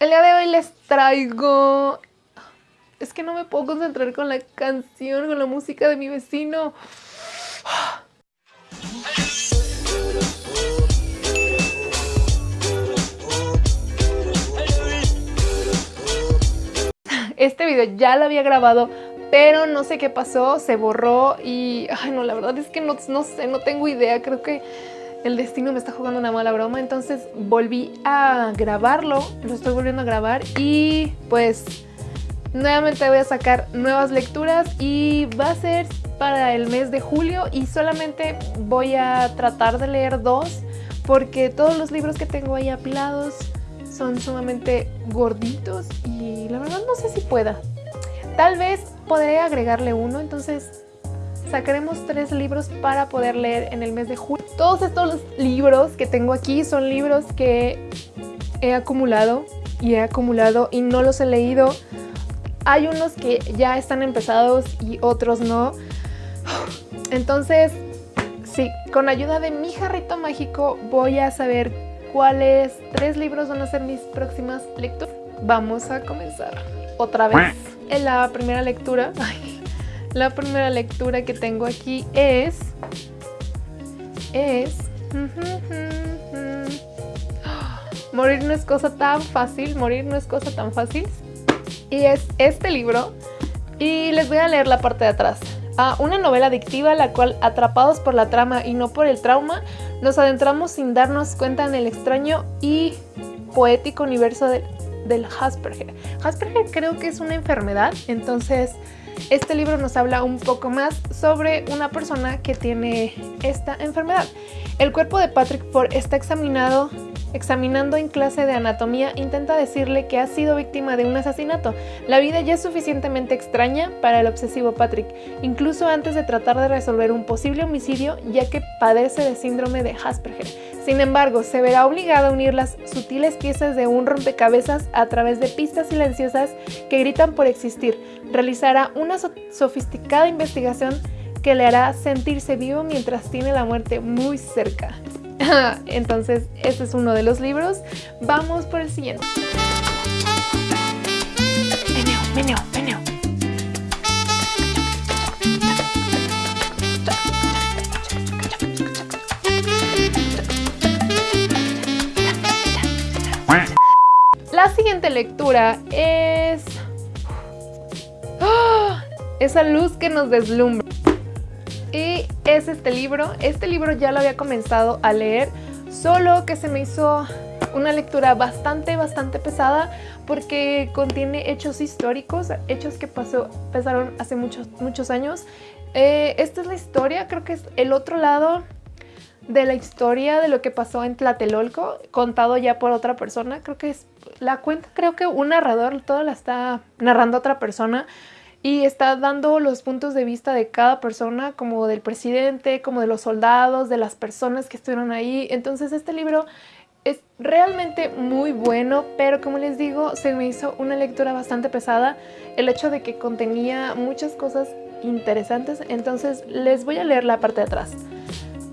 El día de hoy les traigo... Es que no me puedo concentrar con la canción, con la música de mi vecino. Este video ya lo había grabado, pero no sé qué pasó, se borró y... Ay, no, la verdad es que no, no sé, no tengo idea, creo que el destino me está jugando una mala broma, entonces volví a grabarlo, lo estoy volviendo a grabar y pues nuevamente voy a sacar nuevas lecturas y va a ser para el mes de julio y solamente voy a tratar de leer dos porque todos los libros que tengo ahí apilados son sumamente gorditos y la verdad no sé si pueda. Tal vez podré agregarle uno, entonces sacaremos tres libros para poder leer en el mes de julio. Todos estos libros que tengo aquí son libros que he acumulado y he acumulado y no los he leído. Hay unos que ya están empezados y otros no. Entonces, sí, con ayuda de mi jarrito mágico voy a saber cuáles tres libros van a ser mis próximas lecturas. Vamos a comenzar otra vez. En la primera lectura, la primera lectura que tengo aquí es... Es... Morir no es cosa tan fácil, morir no es cosa tan fácil. Y es este libro. Y les voy a leer la parte de atrás. Ah, una novela adictiva la cual, atrapados por la trama y no por el trauma, nos adentramos sin darnos cuenta en el extraño y poético universo del Asperger. Asperger creo que es una enfermedad, entonces este libro nos habla un poco más sobre una persona que tiene esta enfermedad. El cuerpo de Patrick Ford está examinado examinando en clase de anatomía, intenta decirle que ha sido víctima de un asesinato. La vida ya es suficientemente extraña para el obsesivo Patrick, incluso antes de tratar de resolver un posible homicidio, ya que padece de síndrome de Asperger. Sin embargo, se verá obligado a unir las sutiles piezas de un rompecabezas a través de pistas silenciosas que gritan por existir. Realizará una sofisticada investigación que le hará sentirse vivo mientras tiene la muerte muy cerca. Entonces, este es uno de los libros. Vamos por el siguiente. Meneo, meneo, meneo. La siguiente lectura es... ¡Ah! Esa luz que nos deslumbra. Y es este libro. Este libro ya lo había comenzado a leer, solo que se me hizo una lectura bastante, bastante pesada porque contiene hechos históricos, hechos que pasó, pasaron hace muchos, muchos años. Eh, esta es la historia, creo que es el otro lado de la historia de lo que pasó en Tlatelolco, contado ya por otra persona. Creo que es la cuenta, creo que un narrador, todo la está narrando otra persona y está dando los puntos de vista de cada persona, como del presidente, como de los soldados, de las personas que estuvieron ahí. Entonces este libro es realmente muy bueno, pero como les digo, se me hizo una lectura bastante pesada. El hecho de que contenía muchas cosas interesantes, entonces les voy a leer la parte de atrás.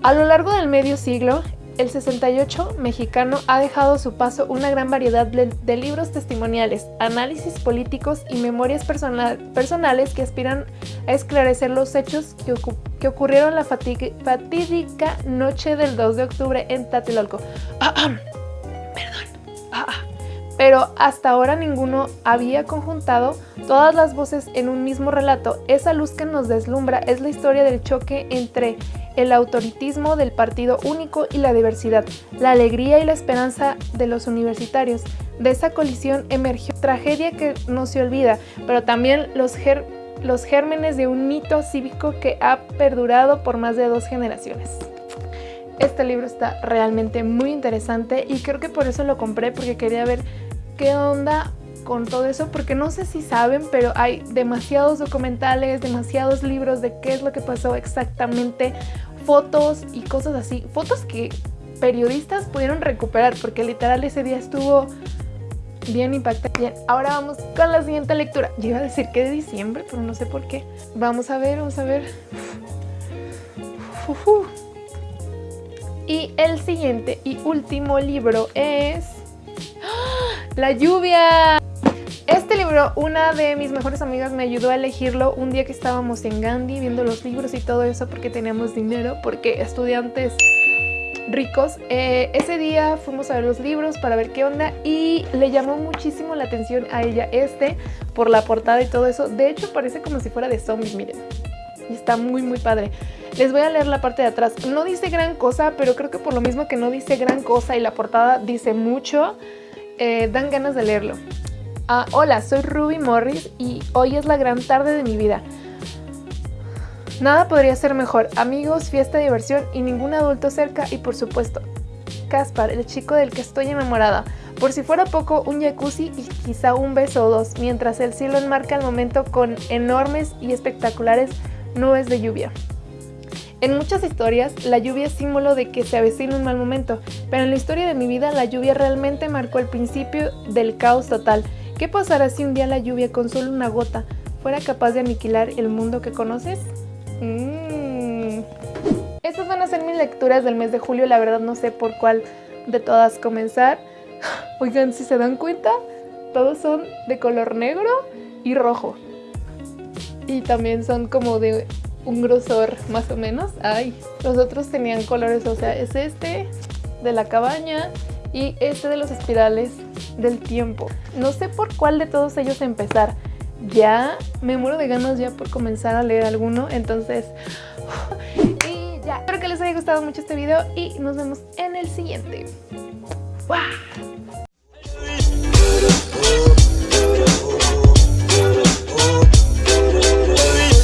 A lo largo del medio siglo, el 68 mexicano ha dejado su paso una gran variedad de, libros testimoniales, análisis políticos y memorias personales que aspiran a esclarecer los hechos que, ocurrieron la fatídica noche del 2 de octubre en Tlatelolco. Ah, ah pero hasta ahora ninguno había conjuntado todas las voces en un mismo relato. Esa luz que nos deslumbra es la historia del choque entre el autoritismo del partido único y la diversidad, la alegría y la esperanza de los universitarios. De esa colisión emergió tragedia que no se olvida, pero también los, los gérmenes de un mito cívico que ha perdurado por más de dos generaciones. Este libro está realmente muy interesante y creo que por eso lo compré porque quería ver qué onda con todo eso, porque no sé si saben, pero hay demasiados documentales, demasiados libros de qué es lo que pasó exactamente, fotos y cosas así, fotos que periodistas pudieron recuperar, porque literal ese día estuvo bien impactante. Bien, ahora vamos con la siguiente lectura. Yo iba a decir que de diciembre, pero no sé por qué. Vamos a ver, vamos a ver. Y el siguiente y último libro es La lluvia. Este libro, una de mis mejores amigas me ayudó a elegirlo un día que estábamos en Gandhi viendo los libros y todo eso porque teníamos dinero, porque estudiantes ricos. Eh, ese día fuimos a ver los libros para ver qué onda y le llamó muchísimo la atención a ella este por la portada y todo eso. De hecho parece como si fuera de zombies, miren. Y está muy muy padre. Les voy a leer la parte de atrás. No dice gran cosa, pero creo que por lo mismo que no dice gran cosa y la portada dice mucho, eh, dan ganas de leerlo. Ah, hola, soy Ruby Morris y hoy es la gran tarde de mi vida. Nada podría ser mejor, amigos, fiesta, diversión y ningún adulto cerca y por supuesto, Caspar, el chico del que estoy enamorada. Por si fuera poco, un jacuzzi y quizá un beso o dos, mientras el cielo enmarca el momento con enormes y espectaculares nubes de lluvia. En muchas historias, la lluvia es símbolo de que se avecina un mal momento, pero en la historia de mi vida, la lluvia realmente marcó el principio del caos total ¿Qué pasará si un día la lluvia con solo una gota fuera capaz de aniquilar el mundo que conoces? Mm. Estas van a ser mis lecturas del mes de julio, la verdad no sé por cuál de todas comenzar. Oigan, si se dan cuenta, todos son de color negro y rojo. Y también son como de un grosor más o menos. Ay, los otros tenían colores, o sea, es este de la cabaña y este de los espirales del tiempo. No sé por cuál de todos ellos empezar. Ya me muero de ganas ya por comenzar a leer alguno, entonces... y ya, espero que les haya gustado mucho este video y nos vemos en el siguiente. ¡Wow!